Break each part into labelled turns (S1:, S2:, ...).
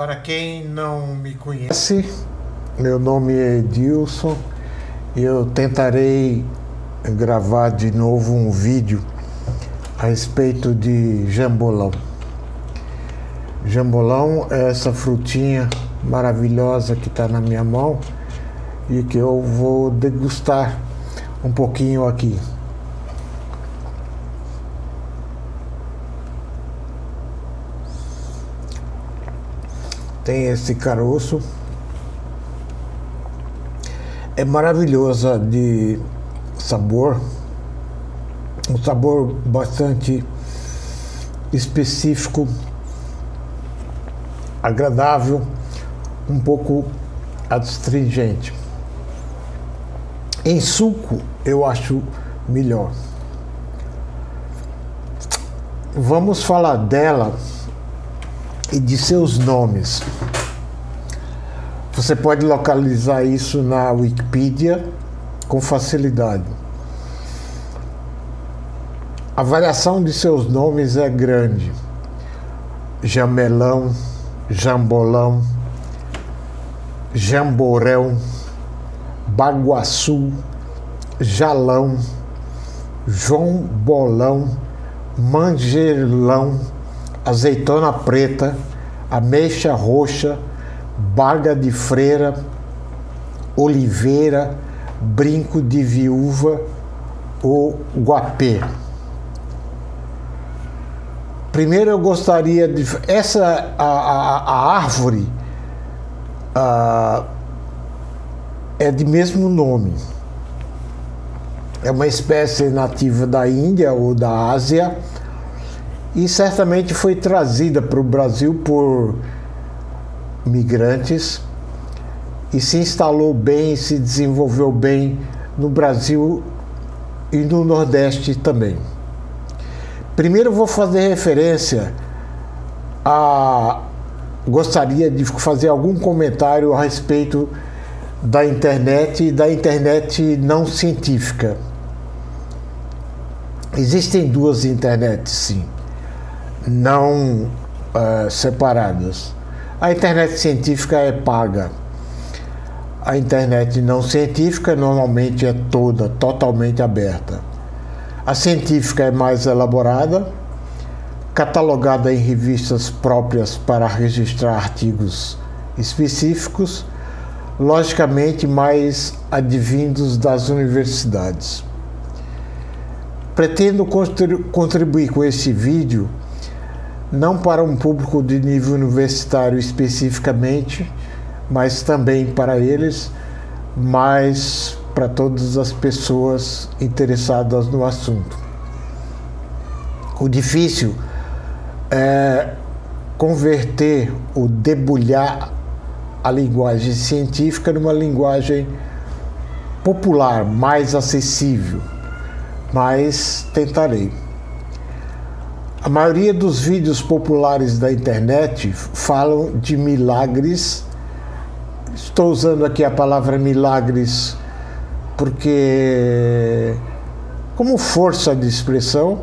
S1: Para quem não me conhece, meu nome é Edilson e eu tentarei gravar de novo um vídeo a respeito de jambolão. Jambolão é essa frutinha maravilhosa que está na minha mão e que eu vou degustar um pouquinho aqui. Tem esse caroço. É maravilhosa de sabor. Um sabor bastante específico, agradável, um pouco astringente. Em suco, eu acho melhor. Vamos falar dela e de seus nomes. Você pode localizar isso na Wikipedia com facilidade. A variação de seus nomes é grande. Jamelão, Jambolão, Jamborão, Baguaçu, Jalão, João Bolão, Mangelão, azeitona preta, ameixa roxa, baga de freira, oliveira, brinco de viúva ou guapê. Primeiro eu gostaria de. Essa a, a, a árvore a, é de mesmo nome. É uma espécie nativa da Índia ou da Ásia e certamente foi trazida para o Brasil por migrantes e se instalou bem, se desenvolveu bem no Brasil e no Nordeste também. Primeiro vou fazer referência a gostaria de fazer algum comentário a respeito da internet e da internet não científica. Existem duas internets, sim não uh, separadas. A internet científica é paga. A internet não científica normalmente é toda, totalmente aberta. A científica é mais elaborada, catalogada em revistas próprias para registrar artigos específicos, logicamente mais advindos das universidades. Pretendo contribuir com esse vídeo não para um público de nível universitário especificamente, mas também para eles, mas para todas as pessoas interessadas no assunto. O difícil é converter o debulhar a linguagem científica numa linguagem popular, mais acessível, mas tentarei. A maioria dos vídeos populares da internet falam de milagres. Estou usando aqui a palavra milagres porque, como força de expressão,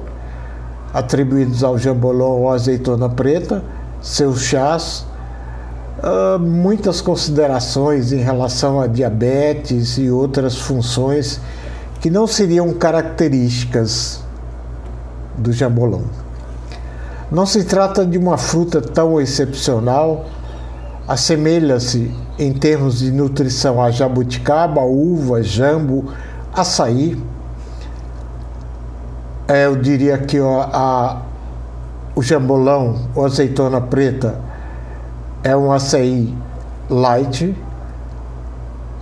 S1: atribuídos ao jambolão ou azeitona preta, seus chás, uh, muitas considerações em relação a diabetes e outras funções que não seriam características do jambolão. Não se trata de uma fruta tão excepcional, assemelha-se em termos de nutrição a jabuticaba, uva, jambo, açaí. É, eu diria que a, o jambolão, ou azeitona preta, é um açaí light,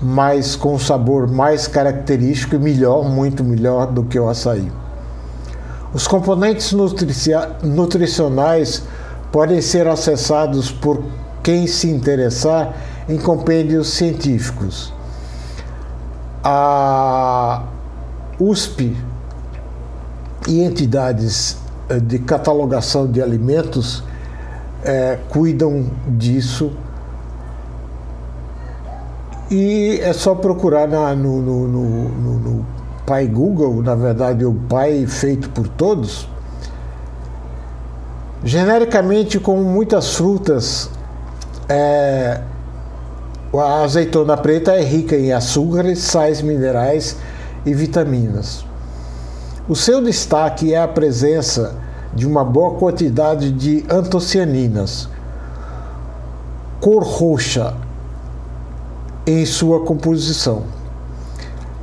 S1: mas com um sabor mais característico e melhor, muito melhor do que o açaí. Os componentes nutricionais podem ser acessados por quem se interessar em compêndios científicos. A USP e entidades eh, de catalogação de alimentos é, cuidam disso e é só procurar na, no, no, no, no pai Google, na verdade o pai feito por todos, genericamente como muitas frutas é, a azeitona preta é rica em açúcares, sais minerais e vitaminas. O seu destaque é a presença de uma boa quantidade de antocianinas, cor roxa em sua composição.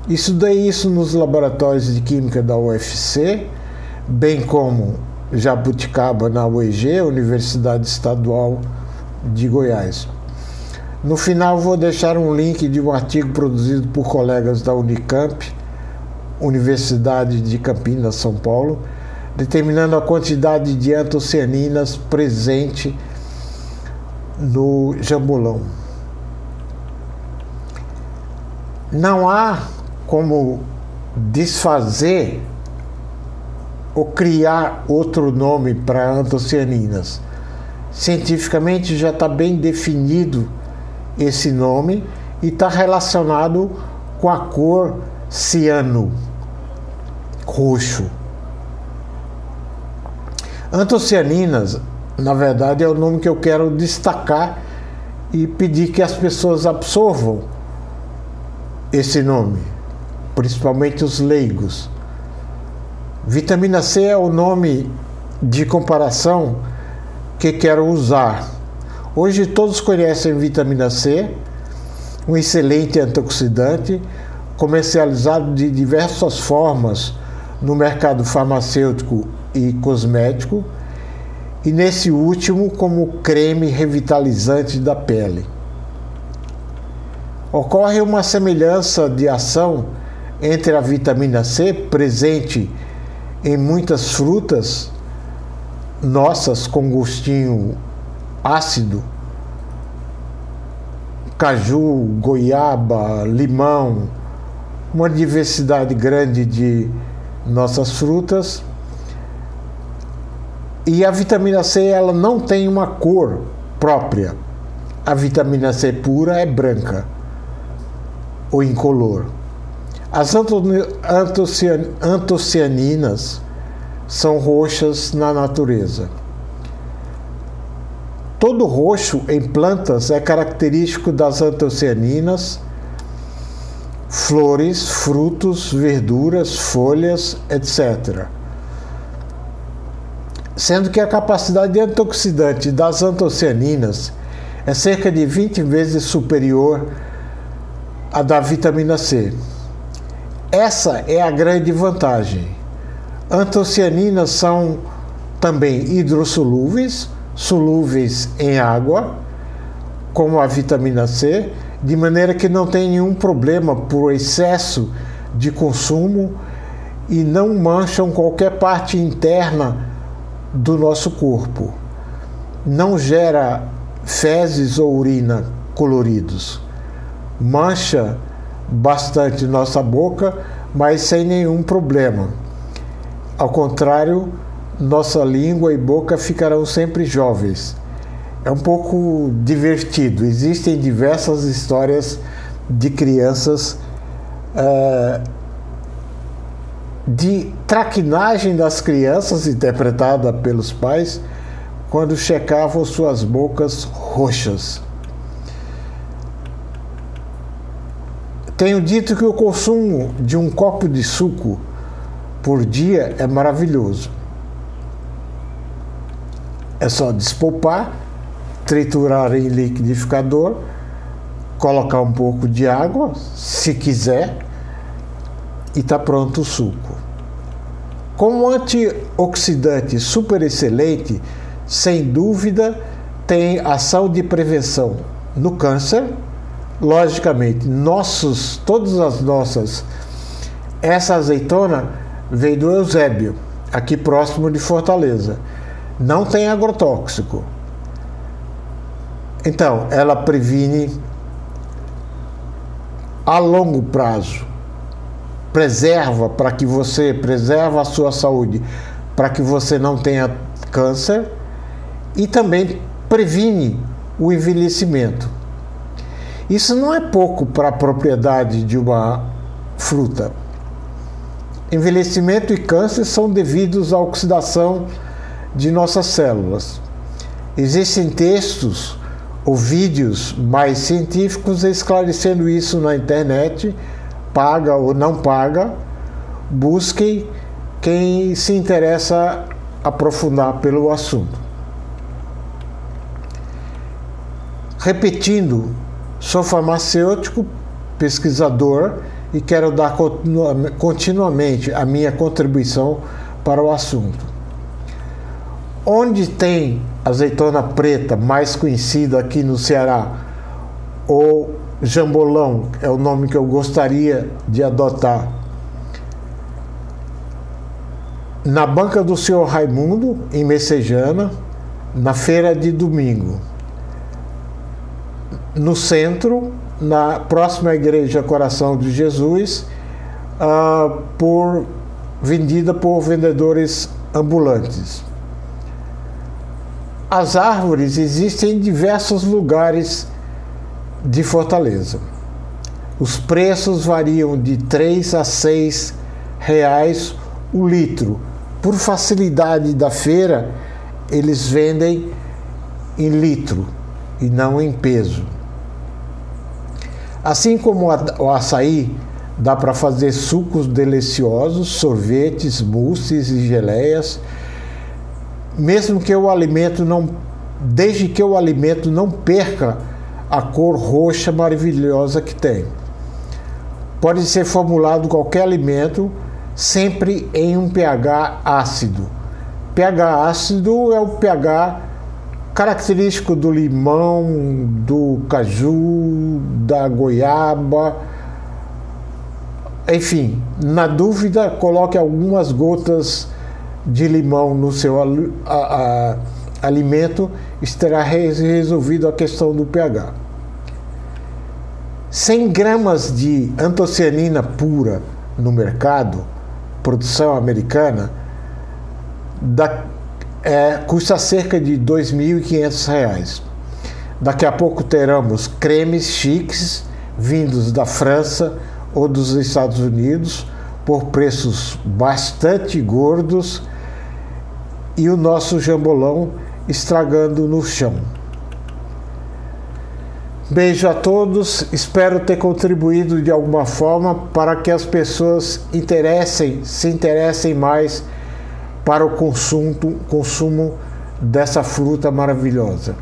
S1: Estudei isso nos laboratórios de química da UFC, bem como Jabuticaba na UEG, Universidade Estadual de Goiás. No final vou deixar um link de um artigo produzido por colegas da Unicamp, Universidade de Campinas, São Paulo, determinando a quantidade de antocianinas presente no jambolão. Não há como desfazer ou criar outro nome para antocianinas. Cientificamente já está bem definido esse nome e está relacionado com a cor ciano, roxo. Antocianinas, na verdade, é o nome que eu quero destacar e pedir que as pessoas absorvam esse nome, principalmente os leigos. Vitamina C é o nome de comparação que quero usar. Hoje todos conhecem vitamina C, um excelente antioxidante, comercializado de diversas formas no mercado farmacêutico e cosmético, e nesse último como creme revitalizante da pele. Ocorre uma semelhança de ação entre a vitamina C, presente em muitas frutas nossas com gostinho ácido, caju, goiaba, limão, uma diversidade grande de nossas frutas e a vitamina C ela não tem uma cor própria. A vitamina C pura é branca ou incolor. As antocianinas são roxas na natureza. Todo roxo em plantas é característico das antocianinas, flores, frutos, verduras, folhas, etc sendo que a capacidade antioxidante das antocianinas é cerca de 20 vezes superior à da vitamina C. Essa é a grande vantagem. Antocianinas são também hidrossolúveis, solúveis em água, como a vitamina C, de maneira que não tem nenhum problema por excesso de consumo e não mancham qualquer parte interna do nosso corpo. Não gera fezes ou urina coloridos. Mancha bastante nossa boca, mas sem nenhum problema. Ao contrário, nossa língua e boca ficarão sempre jovens. É um pouco divertido. Existem diversas histórias de crianças uh, de traquinagem das crianças, interpretada pelos pais, quando checavam suas bocas roxas. Tenho dito que o consumo de um copo de suco por dia é maravilhoso. É só despolpar, triturar em liquidificador, colocar um pouco de água, se quiser, e está pronto o suco. Como antioxidante super excelente, sem dúvida tem ação de prevenção no câncer. Logicamente, nossos, todas as nossas. Essa azeitona veio do Eusébio, aqui próximo de Fortaleza. Não tem agrotóxico. Então, ela previne a longo prazo preserva para que você preserva a sua saúde, para que você não tenha câncer e também previne o envelhecimento. Isso não é pouco para a propriedade de uma fruta. Envelhecimento e câncer são devidos à oxidação de nossas células. Existem textos ou vídeos mais científicos esclarecendo isso na internet, paga ou não paga. Busquem quem se interessa aprofundar pelo assunto. Repetindo, sou farmacêutico, pesquisador e quero dar continuamente a minha contribuição para o assunto. Onde tem azeitona preta, mais conhecida aqui no Ceará, ou jambolão, é o nome que eu gostaria de adotar. Na banca do senhor Raimundo, em Messejana, na feira de domingo. No centro, na próxima igreja Coração de Jesus, uh, por vendida por vendedores ambulantes. As árvores existem em diversos lugares de Fortaleza. Os preços variam de 3 a 6 reais o litro. Por facilidade da feira, eles vendem em litro e não em peso. Assim como o açaí, dá para fazer sucos deliciosos, sorvetes, mousses e geleias, mesmo que o alimento não, desde que o alimento não perca a cor roxa maravilhosa que tem. Pode ser formulado qualquer alimento, sempre em um pH ácido. pH ácido é o pH característico do limão, do caju, da goiaba. Enfim, na dúvida, coloque algumas gotas de limão no seu a, a, alimento, estará resolvido a questão do pH. 100 gramas de antocianina pura no mercado, produção americana, da, é, custa cerca de R$ 2.500. Daqui a pouco teremos cremes chiques vindos da França ou dos Estados Unidos por preços bastante gordos e o nosso jambolão estragando no chão. Beijo a todos, espero ter contribuído de alguma forma para que as pessoas interessem, se interessem mais para o consumo, consumo dessa fruta maravilhosa.